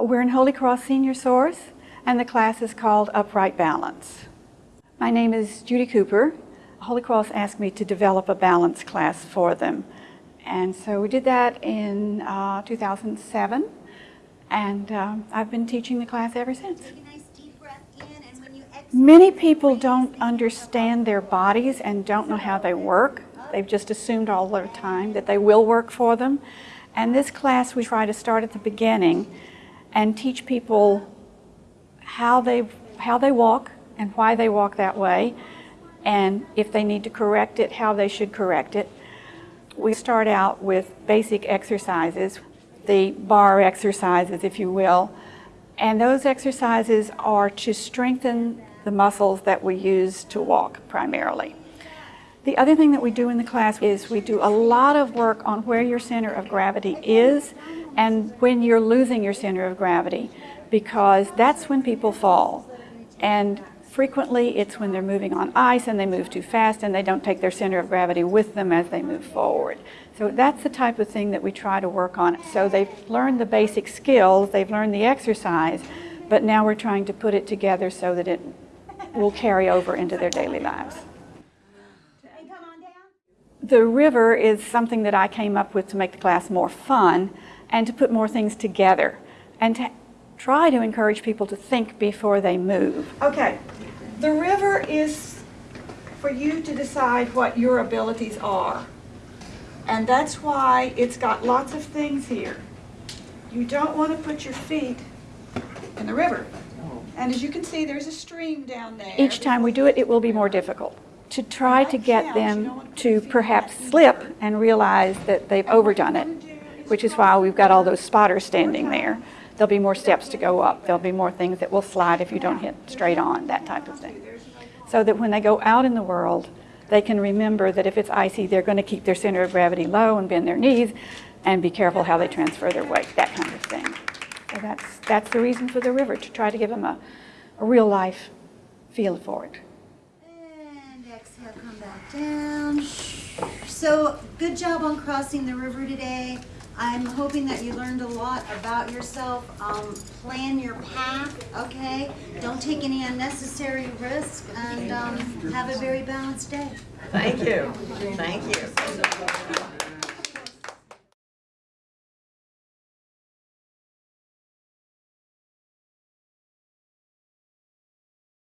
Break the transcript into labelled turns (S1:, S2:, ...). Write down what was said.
S1: We're in Holy Cross Senior Source, and the class is called Upright Balance. My name is Judy Cooper. Holy Cross asked me to develop a balance class for them. And so we did that in uh, 2007, and um, I've been teaching the class ever since.
S2: Take a nice deep breath in, and when you exhale,
S1: Many people don't understand their bodies and don't know how they work. They've just assumed all the time that they will work for them. And this class, we try to start at the beginning and teach people how they, how they walk and why they walk that way, and if they need to correct it, how they should correct it. We start out with basic exercises, the bar exercises, if you will, and those exercises are to strengthen the muscles that we use to walk primarily. The other thing that we do in the class is we do a lot of work on where your center of gravity is and when you're losing your center of gravity because that's when people fall. And frequently it's when they're moving on ice and they move too fast and they don't take their center of gravity with them as they move forward. So that's the type of thing that we try to work on. So they've learned the basic skills, they've learned the exercise, but now we're trying to put it together so that it will carry over into their daily lives.
S2: and come on down.
S1: The river is something that I came up with to make the class more fun and to put more things together and to try to encourage people to think before they move. Okay, the river is for you to decide what your abilities are. And that's why it's got lots of things here. You don't want to put your feet in the river. And as you can see, there's a stream down there. Each time we do it, it will be more difficult to try to get them to perhaps slip and realize that they've overdone it, which is why we've got all those spotters standing there. There'll be more steps to go up. There'll be more things that will slide if you don't hit straight on, that type of thing. So that when they go out in the world, they can remember that if it's icy, they're going to keep their center of gravity low and bend their knees and be careful how they transfer their weight, that kind of thing. So that's, that's the reason for the river, to try to give them a, a real life feel for it.
S2: And exhale, come back down. So, good job on crossing the river today. I'm hoping that you learned a lot about yourself. Um, plan your path, okay? Don't take any unnecessary risk, and um, have a very balanced day.
S3: Thank you. Thank you.